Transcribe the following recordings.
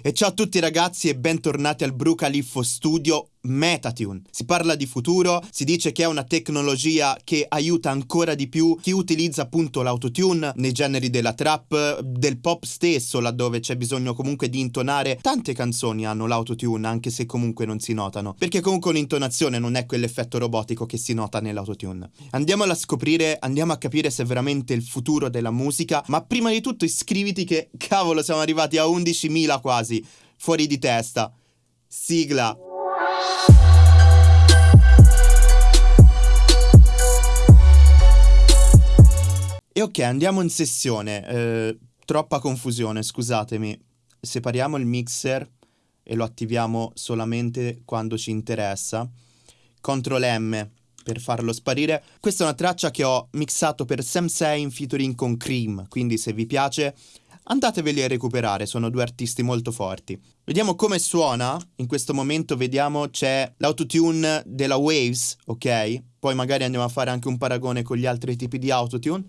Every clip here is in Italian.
E ciao a tutti ragazzi e bentornati al Brucaliffo Studio Metatune. Si parla di futuro, si dice che è una tecnologia che aiuta ancora di più chi utilizza appunto l'autotune nei generi della trap, del pop stesso, laddove c'è bisogno comunque di intonare. Tante canzoni hanno l'autotune, anche se comunque non si notano, perché comunque l'intonazione non è quell'effetto robotico che si nota nell'autotune. Andiamo a scoprire, andiamo a capire se è veramente il futuro della musica, ma prima di tutto iscriviti che cavolo siamo arrivati a 11.000 quasi, fuori di testa. Sigla. E ok, andiamo in sessione. Eh, troppa confusione, scusatemi. Separiamo il mixer e lo attiviamo solamente quando ci interessa. Ctrl M per farlo sparire. Questa è una traccia che ho mixato per Sam Say in featuring con Cream, quindi se vi piace andateveli a recuperare, sono due artisti molto forti. Vediamo come suona, in questo momento vediamo c'è l'autotune della Waves, ok? Poi magari andiamo a fare anche un paragone con gli altri tipi di autotune.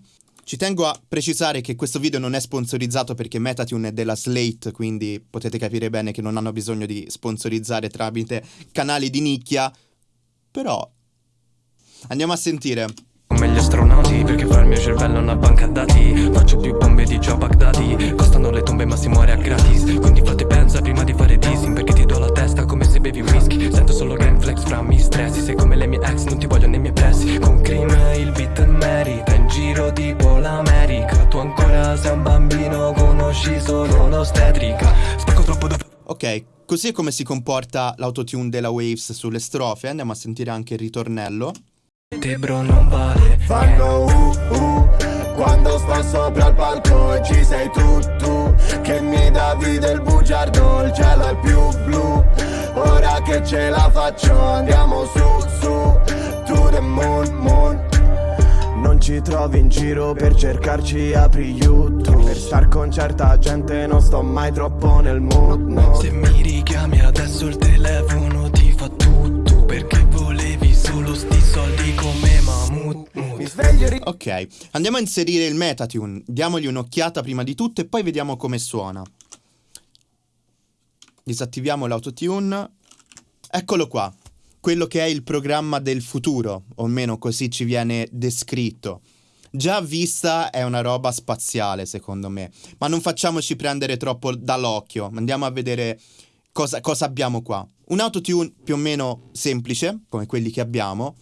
Ci tengo a precisare che questo video non è sponsorizzato perché Metatune è della Slate, quindi potete capire bene che non hanno bisogno di sponsorizzare tramite canali di nicchia, però andiamo a sentire. Perché fa il mio cervello una banca dati. Faccio più bombe di Joe Baghdadi. Costano le tombe ma si muore a gratis. Quindi fate pensa prima di fare dissing Perché ti do la testa come se bevi whisky. Sento solo gang flex fra mi stressi Sei come le mie ex, non ti voglio nei miei pressi. Con cream il beat merita In giro tipo l'America Tu ancora sei un bambino Conosci solo l'ostetrica Spacco troppo da... Ok, così è come si comporta l'autotune della Waves sulle strofe. Andiamo a sentire anche il ritornello Te bro non vale. Fanno uh uh Quando sto sopra il palco e ci sei tu tu Che mi davi del bugiardo Il cielo è più blu. Ora che ce la faccio andiamo su su To the moon moon. Non ci trovi in giro per cercarci apri YouTube Per star con certa gente non sto mai troppo nel mood no. Se mi richiami Ok, andiamo a inserire il Metatune. Diamogli un'occhiata prima di tutto e poi vediamo come suona. Disattiviamo l'autotune. Eccolo qua quello che è il programma del futuro, o almeno così ci viene descritto. Già vista è una roba spaziale, secondo me, ma non facciamoci prendere troppo dall'occhio, andiamo a vedere cosa, cosa abbiamo qua. Un autotune più o meno semplice, come quelli che abbiamo,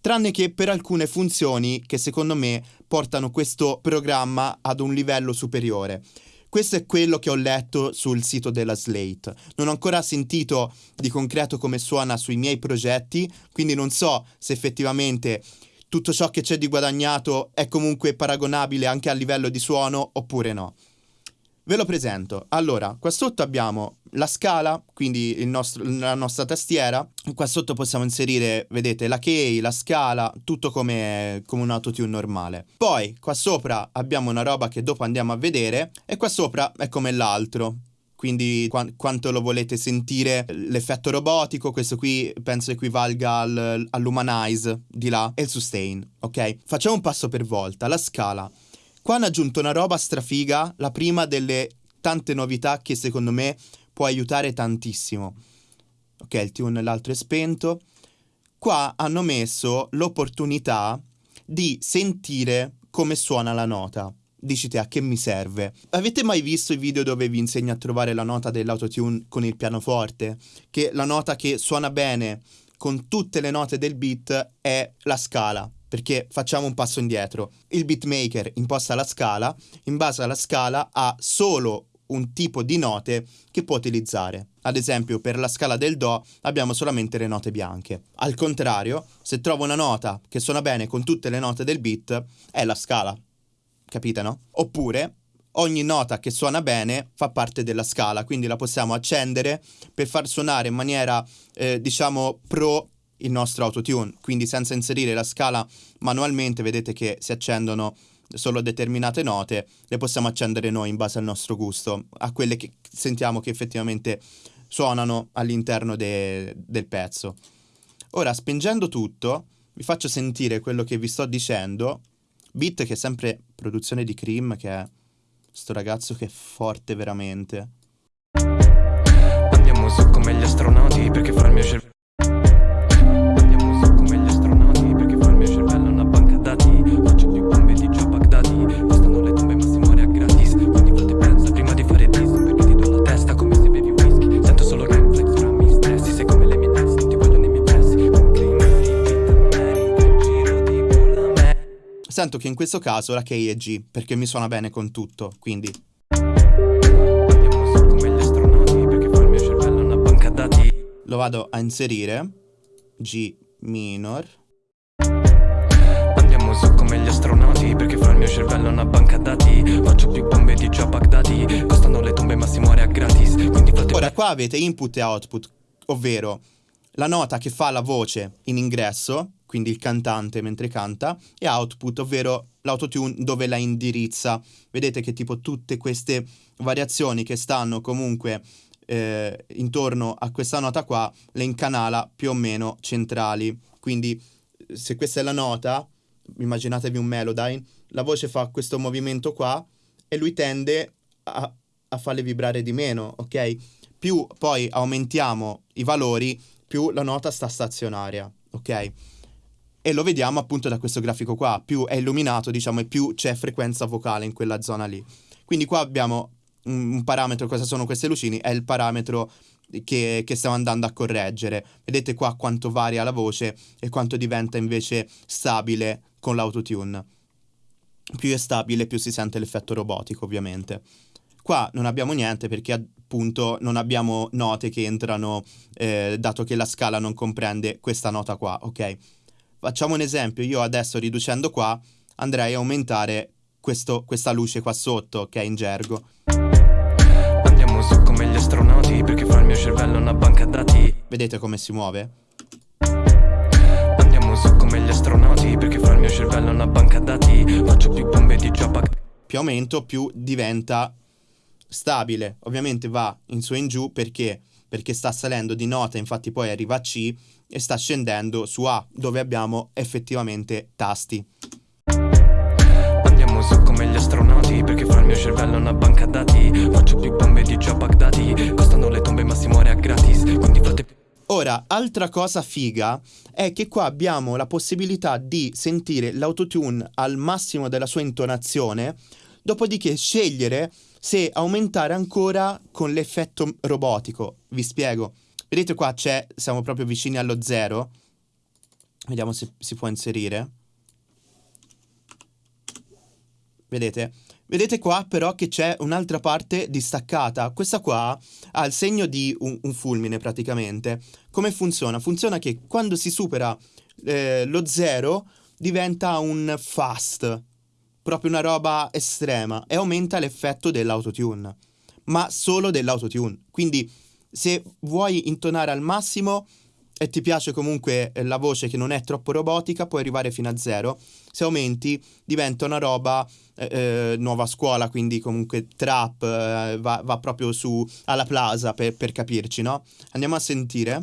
tranne che per alcune funzioni che secondo me portano questo programma ad un livello superiore. Questo è quello che ho letto sul sito della Slate. Non ho ancora sentito di concreto come suona sui miei progetti, quindi non so se effettivamente tutto ciò che c'è di guadagnato è comunque paragonabile anche a livello di suono oppure no. Ve lo presento. Allora, qua sotto abbiamo la scala, quindi nostro, la nostra tastiera. Qua sotto possiamo inserire, vedete, la key, la scala, tutto come, come un autotune normale. Poi, qua sopra abbiamo una roba che dopo andiamo a vedere e qua sopra è come l'altro. Quindi qua, quanto lo volete sentire l'effetto robotico, questo qui penso equivalga al, all'humanize di là e il sustain, ok? Facciamo un passo per volta. La scala. Qua hanno aggiunto una roba strafiga, la prima delle tante novità che secondo me può aiutare tantissimo. Ok, il tune l'altro è spento. Qua hanno messo l'opportunità di sentire come suona la nota. Dici te a che mi serve? Avete mai visto i video dove vi insegno a trovare la nota dell'autotune con il pianoforte? Che la nota che suona bene con tutte le note del beat è la scala perché facciamo un passo indietro. Il beatmaker imposta la scala, in base alla scala ha solo un tipo di note che può utilizzare. Ad esempio, per la scala del Do abbiamo solamente le note bianche. Al contrario, se trovo una nota che suona bene con tutte le note del beat, è la scala. Capite, no? Oppure ogni nota che suona bene fa parte della scala, quindi la possiamo accendere per far suonare in maniera, eh, diciamo, pro il nostro autotune, quindi senza inserire la scala manualmente vedete che si accendono solo determinate note, le possiamo accendere noi in base al nostro gusto, a quelle che sentiamo che effettivamente suonano all'interno de del pezzo. Ora, spingendo tutto, vi faccio sentire quello che vi sto dicendo, beat che è sempre produzione di Cream, che è sto ragazzo che è forte veramente. Questo caso la key è G, perché mi suona bene con tutto, quindi. Lo vado a inserire, G minor, Andiamo su come gli astronauti perché fa il mio cervello una banca dati. Faccio più bombe di già Baghdadi Costano le tombe ma si muore a gratis. Quindi fate Ora qua avete input e output, ovvero la nota che fa la voce in ingresso, quindi il cantante mentre canta, e output, ovvero l'autotune dove la indirizza. Vedete che tipo tutte queste variazioni che stanno comunque eh, intorno a questa nota qua le incanala più o meno centrali. Quindi se questa è la nota, immaginatevi un Melodyne, la voce fa questo movimento qua e lui tende a, a farle vibrare di meno, ok? Più poi aumentiamo i valori, più la nota sta stazionaria, ok? E lo vediamo appunto da questo grafico qua, più è illuminato, diciamo, e più c'è frequenza vocale in quella zona lì. Quindi qua abbiamo un, parametro, cosa sono queste lucine? È il parametro che, che stiamo andando a correggere. Vedete qua quanto varia la voce e quanto diventa invece stabile con l'autotune. Più è stabile, più si sente l'effetto robotico, ovviamente. Qua non abbiamo niente perché appunto non abbiamo note che entrano, eh, dato che la scala non comprende questa nota qua, ok? Facciamo un esempio, io adesso riducendo qua andrei a aumentare questo- questa luce qua sotto, che è in gergo. Andiamo su come gli astronauti perché fa il mio cervello una banca dati Vedete come si muove? Andiamo su come gli astronauti perché fa il mio cervello una banca dati Faccio più bombe di Baghdadi Più aumento, più diventa stabile. Ovviamente va in su e in giù perché? Perché sta salendo di nota, infatti poi arriva a C e sta scendendo su A, dove abbiamo effettivamente tasti. Andiamo su come gli astronauti perché fa il mio cervello una banca dati Faccio più bombe di già Baghdadi Costano le tombe ma si muore a gratis Quindi fate Ora, altra cosa figa è che qua abbiamo la possibilità di sentire l'autotune al massimo della sua intonazione, dopodiché scegliere se aumentare ancora con l'effetto robotico. Vi spiego. Vedete qua c'è, siamo proprio vicini allo zero. Vediamo se si può inserire. Vedete? Vedete qua però che c'è un'altra parte distaccata. Questa qua ha il segno di un, un fulmine praticamente. Come funziona? Funziona che quando si supera eh, lo zero diventa un fast, proprio una roba estrema e aumenta l'effetto dell'autotune, ma solo dell'autotune. Quindi se vuoi intonare al massimo e ti piace comunque eh, la voce che non è troppo robotica, puoi arrivare fino a zero. Se aumenti diventa una roba eh, eh, nuova scuola, quindi comunque trap, eh, va, va proprio su alla plaza per, per capirci, no? Andiamo a sentire.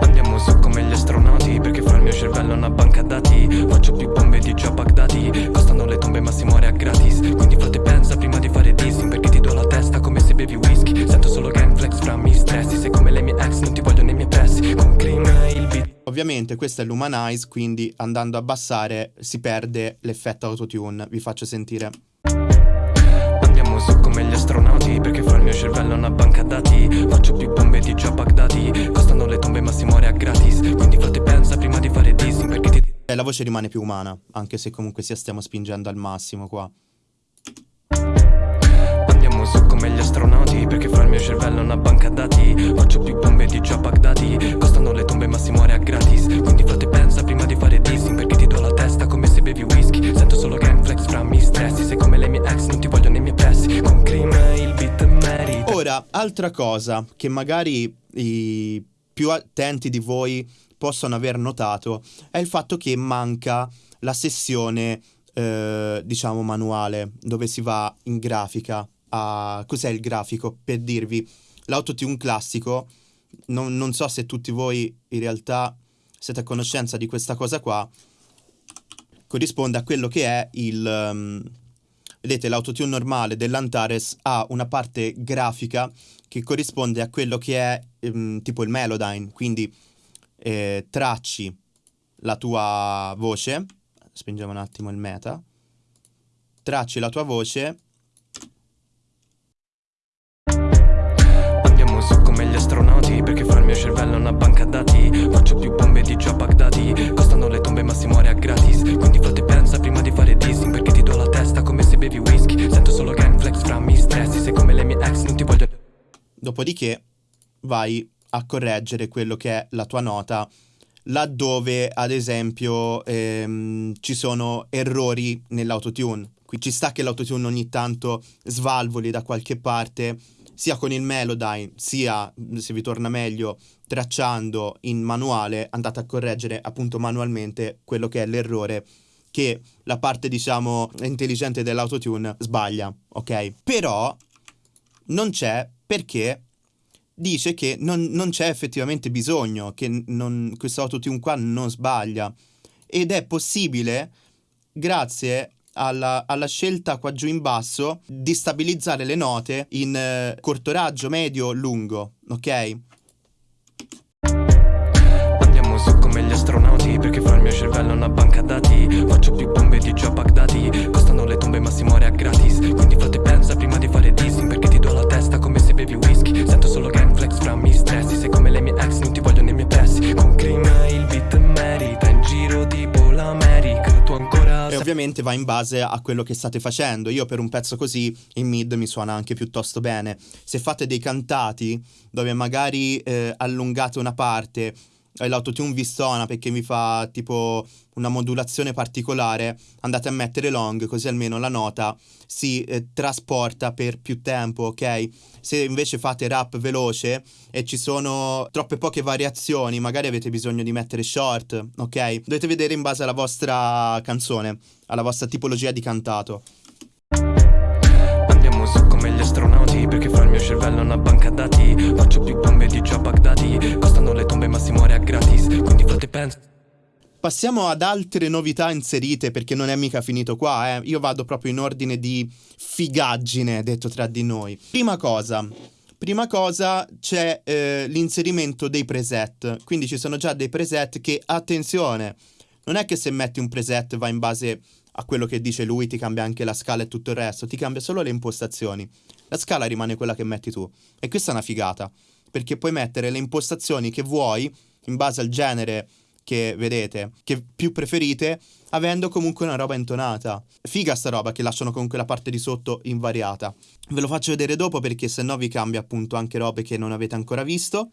Andiamo su come gli astronauti perché il mio cervello una banca dati. Faccio più bombe di già Baghdadi. Costano le tombe ma si muore a gratis. Quindi frate pensa prima di fare dissing Perché ti do la testa come se bevi whisky. Sento solo gang flex fra mi stressi Sei come le mie ex non ti voglio nei miei pressi. Con cream il beat. Ovviamente questo è l'Humanize, quindi andando a abbassare si perde l'effetto autotune. Vi faccio sentire. Su come gli astronauti perché fa il mio cervello una banca dati Faccio più bombe di già Baghdadi Costano le tombe ma si muore a gratis Quindi frate pensa prima di fare dissing Perché ti E la voce rimane più umana, anche se comunque sia stiamo spingendo al massimo qua. Andiamo su come gli astronauti perché fa il mio cervello una banca dati. Faccio più bombe di già Baghdadi Costano le tombe ma si muore a gratis. Quindi frate pensa prima di fare dissing Perché ti do la testa come se bevi whisky. Sento solo gang flex fra mi stressi Sei come le mie ex non ti voglio nei miei pressi. Con cream il beat merita. Ora, altra cosa che magari i più attenti di voi possono aver notato è il fatto che manca la sessione, eh, diciamo, manuale, dove si va in grafica a... Cos'è il grafico? Per dirvi, l'autotune classico, non, non so se tutti voi in realtà siete a conoscenza di questa cosa qua, corrisponde a quello che è il... ehm, vedete, l'autotune normale dell'Antares ha una parte grafica che corrisponde a quello che è ehm, tipo il Melodyne, quindi eh, tracci la tua voce, spingiamo un attimo il meta, tracci la tua voce, mio cervello una banca dati. Faccio più bombe di già Baghdadi. Costano le tombe ma si muore a gratis. Quindi frate pensa bevi whisky. Sento solo gang flex fra mi stressi Sei come le mie ex non ti voglio Dopodiché vai a correggere quello che è la tua nota laddove ad esempio ehm, ci sono errori nell'autotune. Qui ci sta che l'autotune ogni tanto svalvoli da qualche parte, sia con il Melodyne, sia se vi torna meglio tracciando in manuale, andate a correggere appunto manualmente quello che è l'errore che la parte diciamo intelligente dell'autotune sbaglia, ok? Però non c'è perché dice che non, non c'è effettivamente bisogno, che non, questo autotune qua non sbaglia. Ed è possibile, grazie alla, alla, scelta qua giù in basso, di stabilizzare le note in eh, corto raggio, medio, lungo, ok? Andiamo su come gli astronauti Perché fa il mio cervello una banca dati. Faccio più bombe di già Baghdadi. Costano le tombe ma si muore a gratis. Quindi fate pensa prima di fare dissing Perché ti do la testa come se bevi whisky. Sento solo gang flex fra mi stressi Sei come le mie ex non ti voglio nei miei pressi. Con crima il beat merita ovviamente va in base a quello che state facendo. Io per un pezzo così in mid mi suona anche piuttosto bene. Se fate dei cantati dove magari eh, allungate una parte l'autotune vi suona perché mi fa tipo una modulazione particolare, andate a mettere long così almeno la nota si eh, trasporta per più tempo, ok? Se invece fate rap veloce e ci sono troppe poche variazioni, magari avete bisogno di mettere short, ok? Dovete vedere in base alla vostra canzone, alla vostra tipologia di cantato. Come gli astronauti Perché fa il mio cervello una banca dati Faccio più bombe di già Baghdadi Costano le tombe ma si muore a gratis Quindi fate pensa Passiamo ad altre novità inserite perché non è mica finito qua, eh. Io vado proprio in ordine di figaggine, detto tra di noi. Prima cosa, prima cosa c'è eh, l'inserimento dei preset. Quindi ci sono già dei preset che, attenzione, non è che se metti un preset va in base a quello che dice lui, ti cambia anche la scala e tutto il resto, ti cambia solo le impostazioni. La scala rimane quella che metti tu. E questa è una figata, perché puoi mettere le impostazioni che vuoi in base al genere che vedete, che più preferite, avendo comunque una roba intonata. Figa sta roba che lasciano comunque la parte di sotto invariata. Ve lo faccio vedere dopo perché se no vi cambia appunto anche robe che non avete ancora visto.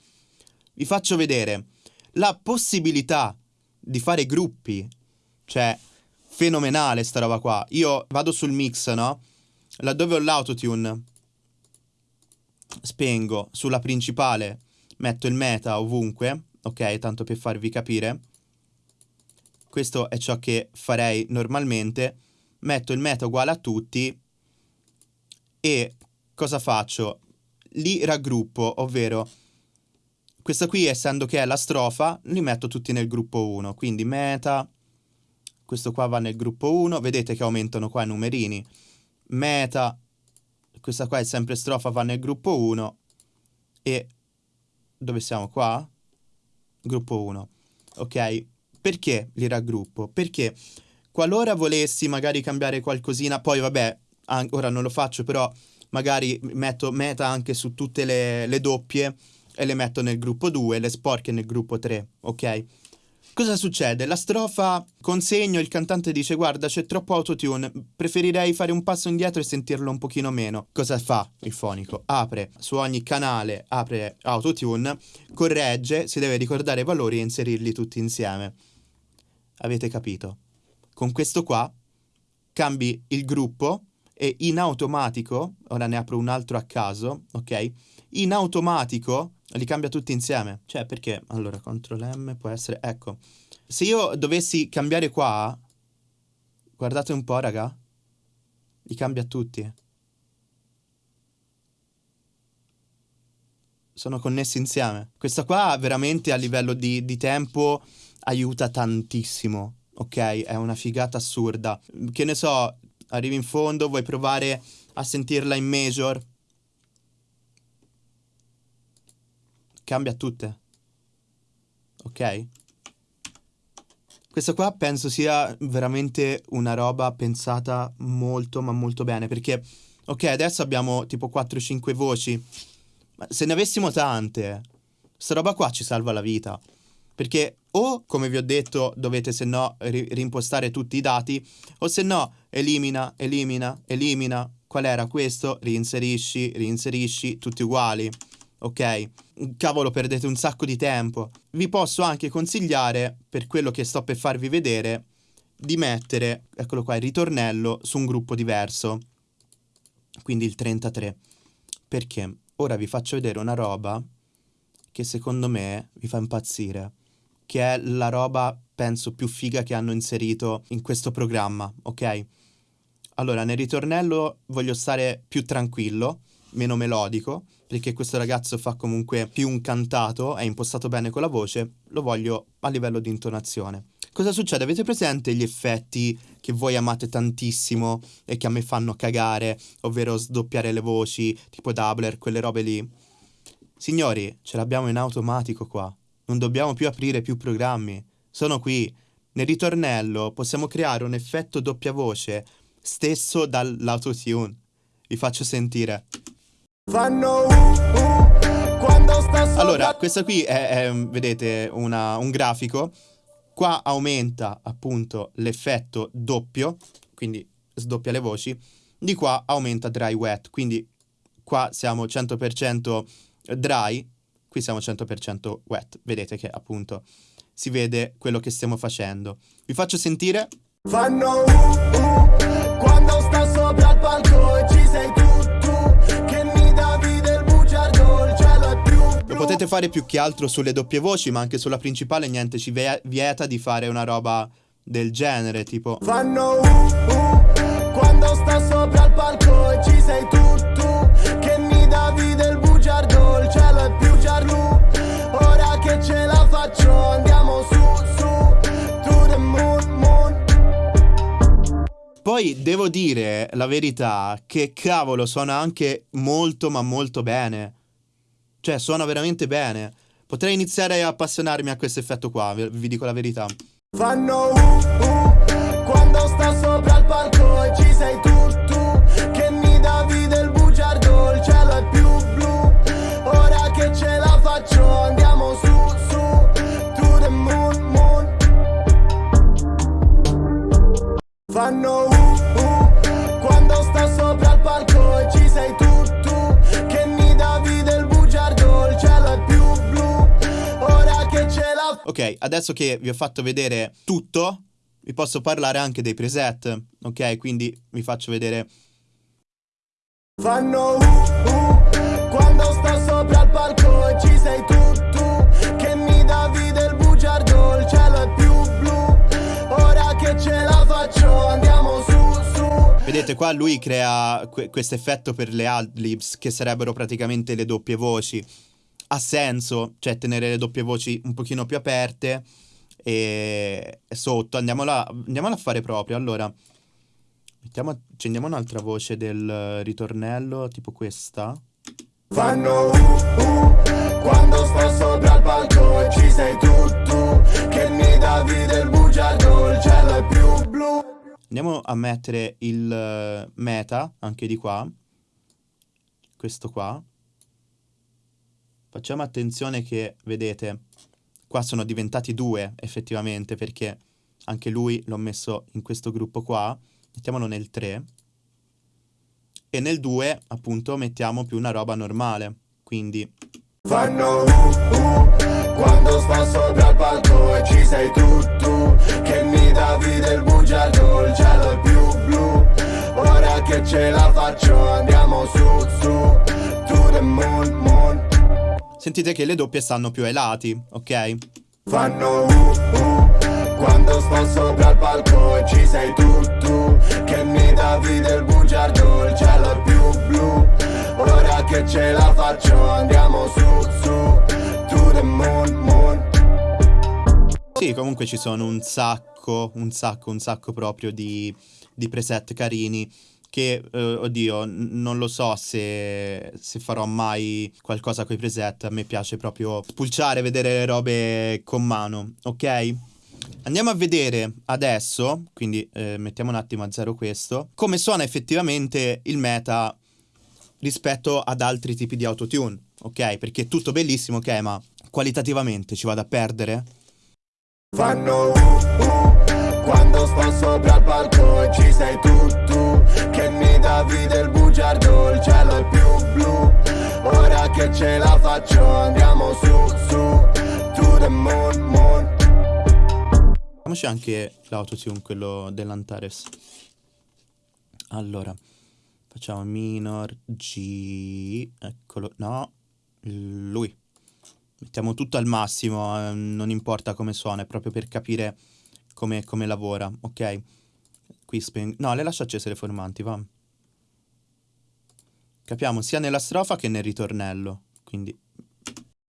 Vi faccio vedere la possibilità di fare gruppi, cioè fenomenale sta roba qua. Io vado sul mix, no? Laddove ho l'autotune, spengo sulla principale, metto il meta ovunque ok? Tanto per farvi capire. Questo è ciò che farei normalmente. Metto il meta uguale a tutti e cosa faccio? Li raggruppo, ovvero questa qui essendo che è la strofa, li metto tutti nel gruppo 1, quindi meta, questo qua va nel gruppo 1, vedete che aumentano qua i numerini, meta, questa qua è sempre strofa, va nel gruppo 1 e dove siamo qua? gruppo 1. Ok? Perché li raggruppo? Perché qualora volessi magari cambiare qualcosina, poi vabbè, ora non lo faccio, però magari metto meta anche su tutte le, le doppie e le metto nel gruppo 2, le sporche nel gruppo 3, ok? Cosa succede? La strofa consegno, il cantante dice guarda c'è troppo autotune, preferirei fare un passo indietro e sentirlo un pochino meno. Cosa fa il fonico? Apre su ogni canale, apre autotune, corregge, si deve ricordare i valori e inserirli tutti insieme. Avete capito? Con questo qua cambi il gruppo e in automatico, ora ne apro un altro a caso, ok? In automatico li cambia tutti insieme. Cioè, perché? Allora, CTRL M può essere... Ecco. Se io dovessi cambiare qua... Guardate un po', raga. Li cambia tutti. Sono connessi insieme. Questa qua veramente a livello di, di tempo aiuta tantissimo. Ok? È una figata assurda. Che ne so, arrivi in fondo, vuoi provare a sentirla in major cambia tutte. Ok? Questa qua penso sia veramente una roba pensata molto ma molto bene perché ok adesso abbiamo tipo 4-5 voci ma se ne avessimo tante sta roba qua ci salva la vita Perché o, come vi ho detto, dovete se no ri- rimpostare tutti i dati, o se no elimina, elimina, elimina. Qual era questo? Reinserisci, reinserisci, tutti uguali. Ok? Cavolo, perdete un sacco di tempo. Vi posso anche consigliare, per quello che sto per farvi vedere, di mettere, eccolo qua, il ritornello su un gruppo diverso. Quindi il 33. Perché? Ora vi faccio vedere una roba che secondo me vi fa impazzire che è la roba, penso, più figa che hanno inserito in questo programma, ok? Allora, nel ritornello voglio stare più tranquillo, meno melodico, perché questo ragazzo fa comunque più un cantato, è impostato bene con la voce, lo voglio a livello di intonazione. Cosa succede? Avete presente gli effetti che voi amate tantissimo e che a me fanno cagare, ovvero sdoppiare le voci, tipo doubler, quelle robe lì? Signori, ce l'abbiamo in automatico qua. Non dobbiamo più aprire più programmi. Sono qui. Nel ritornello possiamo creare un effetto doppia voce stesso dall'autotune. Vi faccio sentire. Fanno uh, uh, quando sta sopra Allora, questa qui è, è, vedete, una- un grafico. Qua aumenta appunto l'effetto doppio, quindi sdoppia le voci. Di qua aumenta dry wet, quindi qua siamo 100% dry, qui siamo 100% wet. Vedete che appunto si vede quello che stiamo facendo. Vi faccio sentire. Fanno uh, uh, quando sta sopra il palco e ci sei tu potete fare più che altro sulle doppie voci, ma anche sulla principale niente ci vie- vieta di fare una roba del genere, tipo. Fanno uh, uh, quando sta sopra il palco e ci sei tu, tu Che mi davi del bugiardo, il cielo è più giallo. Ora che ce la faccio andiamo su, su To the moon, moon. Poi devo dire la verità che cavolo suona anche molto ma molto bene. Cioè suona veramente bene. Potrei iniziare a appassionarmi a questo effetto qua, vi dico la verità. Fanno uh, uh, quando sta sopra il palco e ci sei tu, tu Che mi davi del bugiardo, il cielo è più blu Ora che ce la faccio andiamo su, su To the moon, moon Fanno uh, uh, quando sta sopra il palco e ci sei tu Ok, adesso che vi ho fatto vedere tutto, vi posso parlare anche dei preset, ok? Quindi vi faccio vedere Fanno uh, uh, quando sta sopra il palco e ci sei tu, tu Che mi davi del bugiardo, il cielo è più blu Ora che ce la faccio andiamo su, su Vedete qua lui crea questo effetto per le adlibs che sarebbero praticamente le doppie voci. Ha senso, cioè tenere le doppie voci un pochino più aperte e, e sotto. Andiamola, andiamola a fare proprio. Allora, mettiamo, accendiamo un'altra voce del eh, ritornello, tipo questa. Fanno uh, uh, quando sto sopra il palco e ci sei tu, tu Che mi davi del bugiardo, il cielo è più blu Andiamo a mettere il eh, meta anche di qua. Questo qua. Facciamo attenzione che, vedete, qua sono diventati due effettivamente perché anche lui l'ho messo in questo gruppo qua. Mettiamolo nel 3. E nel 2 appunto mettiamo più una roba normale. Quindi Fanno uh, uh, quando sto sopra il palco e ci sei tu, tu Che mi davi del bugiardo, il cielo è più blu Ora che ce la faccio andiamo su, su To the moon, moon sentite che le doppie stanno più ai lati, ok? Fanno uh, uh, quando sto sopra il palco e ci sei tu, tu Che mi davi del bugiardo, il cielo è più blu. Ora che ce la faccio andiamo su, su To the moon, moon. Sì, comunque ci sono un sacco, un sacco, un sacco proprio di, di preset carini che, eh, oddio, n- non lo so se, se farò mai qualcosa con i preset, a me piace proprio spulciare, vedere le robe con mano, ok? Andiamo a vedere adesso, quindi eh, mettiamo un attimo a zero questo, come suona effettivamente il meta rispetto ad altri tipi di autotune, ok? Perché è tutto bellissimo, ok, ma qualitativamente ci vado a perdere? Fanno uh uh quando sto sopra il palco ci sei tu tu Che mi davi del bugiardo, il cielo è più blu Ora che ce la faccio andiamo su su To the moon moon Facciamoci anche l'autotune, quello dell'Antares. Allora, facciamo minor, G, eccolo, no, lui. Mettiamo tutto al massimo, eh, non importa come suona, è proprio per capire come, come lavora, ok? Qui speng... No, le lascio accese le formanti, va. Capiamo sia nella strofa che nel ritornello, quindi...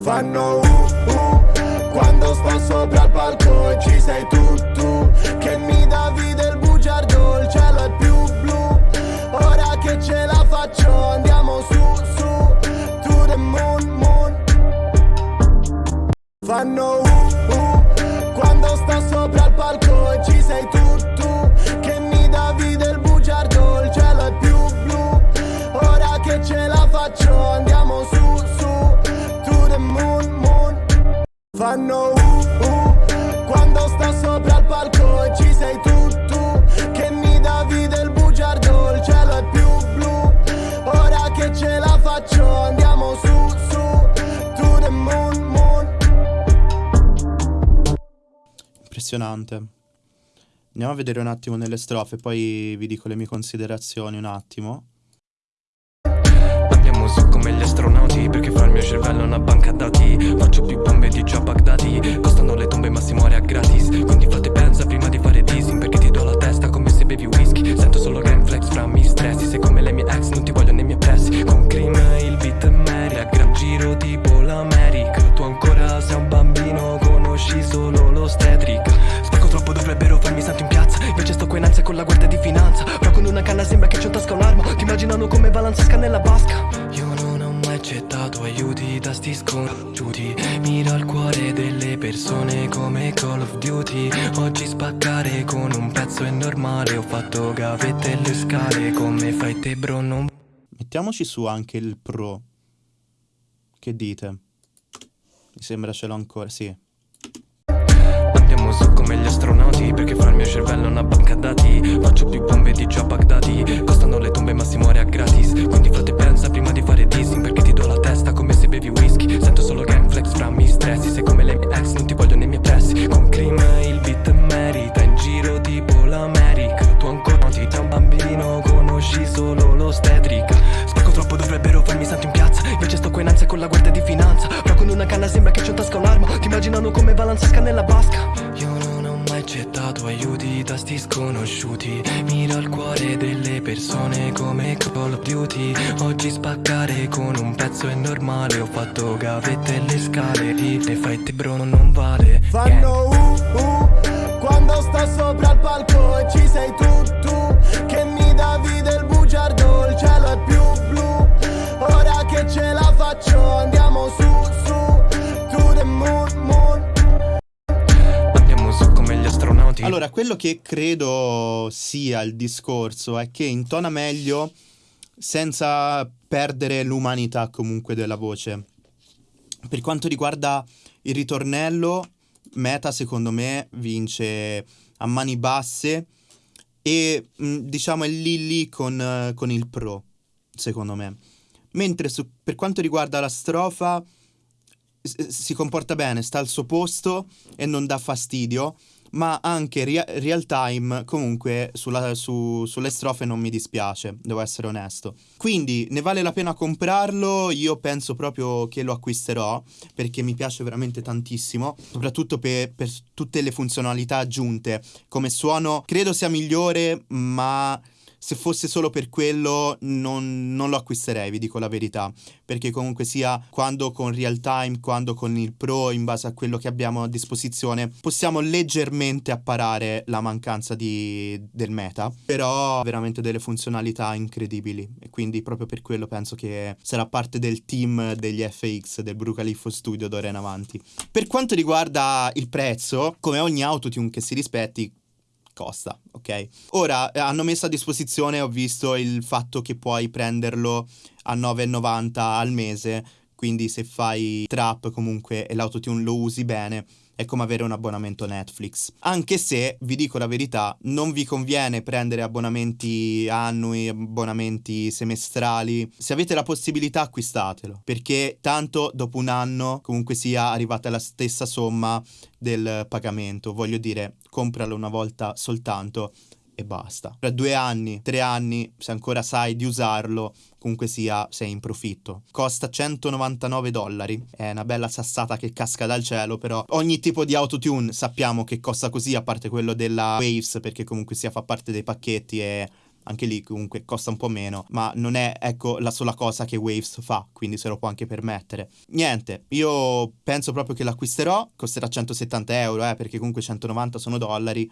Fanno uh uh quando sto sopra il palco e ci sei tu tu Che mi davi del bugiardo, il cielo è più blu. Ora che ce la faccio andiamo su su To the moon moon. Fanno uh uh Fanno uh uh quando sto sopra il palco e ci sei tu tu Che mi davi del bugiardo, il cielo è più blu Ora che ce la faccio andiamo su su To the moon moon Impressionante. Andiamo a vedere un attimo nelle strofe, poi vi dico le mie considerazioni un attimo. Come gli astronauti Perché fa il mio cervello una banca dati. Faccio più bombe di già Baghdadi Costano le tombe ma si muore a gratis. Quindi fate pensa prima di fare dissing Perché ti do la testa come se bevi whisky. Sento solo gang flex fra mi stressi Se come le mie ex non ti voglio nei miei pressi. Con cream il beat è Mary A gran giro tipo l'America. Tu ancora sei un bambino Conosci solo l'ostetrica. Spacco troppo dovrebbero farmi santo in piazza. Invece sto qua in ansia con la guardia di finanza. Però con una canna sembra che c'ho in tasca un'arma. Ti immaginano come balanzasca nella basca accettato aiuti da sti sconosciuti Miro al cuore delle persone come Call of Duty Oggi spaccare con un pezzo è normale Ho fatto gavette e le scale Come fai te bro non Mettiamoci su anche il pro. Che dite? Mi sembra ce l'ho ancora, sì. Andiamo su come gli astronauti Perché fa il mio cervello una banca dati. Faccio più bombe di già Baghdadi. Costano le tombe ma si muore a gratis. Quindi fate pensa prima di fare dissing Perché ti do la testa come se bevi whisky. Sento solo gang flex fra mi stressi Sei come le mie ex non ti voglio nei miei pressi. Con cream il beat merita In giro tipo l'America. Tu ancora non ti sei un bambino Conosci solo l'ostetrica. Spacco troppo dovrebbero farmi santo in piazza. Invece sto qua in ansia con la guardia di finanza. Però con una canna sembra che c'ho in tasca un'arma. Ti immaginano come balanzasca nella basca aiuti da sti sconosciuti. Miro al cuore delle persone come Call of Duty. Oggi spaccare con un pezzo è normale. Ho fatto gavette e le scale. Di le fai te bro non vale. Fanno uh uh quando sto sopra il palco e ci sei tu Allora, quello che credo sia il discorso è che intona meglio senza perdere l'umanità comunque della voce. Per quanto riguarda il ritornello, Meta secondo me vince a mani basse e diciamo è lì lì con, con il pro, secondo me. Mentre su- per quanto riguarda la strofa si comporta bene, sta al suo posto e non dà fastidio, ma anche rea- real time comunque sulla- su- sulle strofe non mi dispiace, devo essere onesto. Quindi ne vale la pena comprarlo, io penso proprio che lo acquisterò perché mi piace veramente tantissimo, soprattutto per, per tutte le funzionalità aggiunte. Come suono credo sia migliore, ma se fosse solo per quello non, non lo acquisterei, vi dico la verità, perché comunque sia quando con real time, quando con il pro, in base a quello che abbiamo a disposizione, possiamo leggermente apparare la mancanza di- del meta, però veramente delle funzionalità incredibili. E quindi proprio per quello penso che sarà parte del team degli FX del Brucaliffo Studio d'ora in avanti. Per quanto riguarda il prezzo, come ogni autotune che si rispetti, costa, ok? Ora eh, hanno messo a disposizione, ho visto il fatto che puoi prenderlo a 9,90 al mese quindi se fai trap comunque e l'autotune lo usi bene è come avere un abbonamento Netflix. Anche se, vi dico la verità, non vi conviene prendere abbonamenti annui, abbonamenti semestrali. Se avete la possibilità acquistatelo, perché tanto dopo un anno comunque sia arrivata la stessa somma del pagamento. Voglio dire, compralo una volta soltanto e basta. Tra due anni, tre anni, se ancora sai di usarlo, comunque sia, sei in profitto. Costa 199 dollari, è una bella sassata che casca dal cielo, però ogni tipo di autotune sappiamo che costa così, a parte quello della Waves, perché comunque sia fa parte dei pacchetti e anche lì comunque costa un po' meno, ma non è ecco la sola cosa che Waves fa, quindi se lo può anche permettere. Niente, io penso proprio che l'acquisterò, costerà 170 euro, eh, perché comunque 190 sono dollari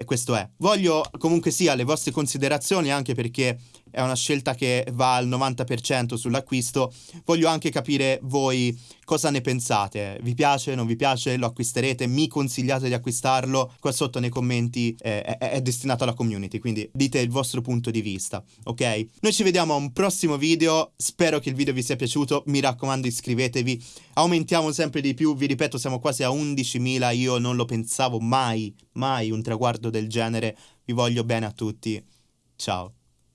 e questo è. Voglio comunque sia le vostre considerazioni anche perché è una scelta che va al 90% sull'acquisto. Voglio anche capire voi cosa ne pensate. Vi piace, non vi piace? Lo acquisterete? Mi consigliate di acquistarlo? Qua sotto nei commenti eh, è, è, destinato alla community, quindi dite il vostro punto di vista, ok? Noi ci vediamo a un prossimo video. Spero che il video vi sia piaciuto. Mi raccomando, iscrivetevi. Aumentiamo sempre di più. Vi ripeto, siamo quasi a 11.000. Io non lo pensavo mai, mai un traguardo del genere. Vi voglio bene a tutti. Ciao.